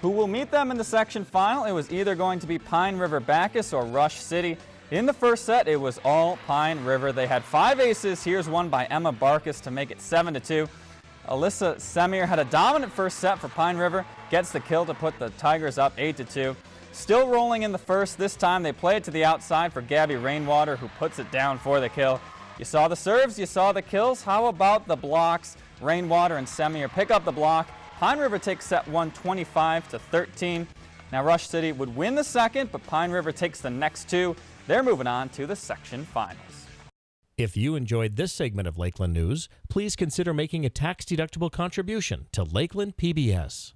who will meet them in the section final. It was either going to be Pine River Backus or Rush City. In the first set, it was all Pine River. They had five aces. Here's one by Emma Barkus to make it 7 to 2. Alyssa Semir had a dominant first set for Pine River, gets the kill to put the Tigers up 8 to 2. Still rolling in the first. This time they play it to the outside for Gabby Rainwater, who puts it down for the kill. You saw the serves, you saw the kills. How about the blocks? Rainwater and Semir pick up the block. Pine River takes set one 25 to 13. Now Rush City would win the second, but Pine River takes the next two. They're moving on to the section finals. If you enjoyed this segment of Lakeland News, please consider making a tax-deductible contribution to Lakeland PBS.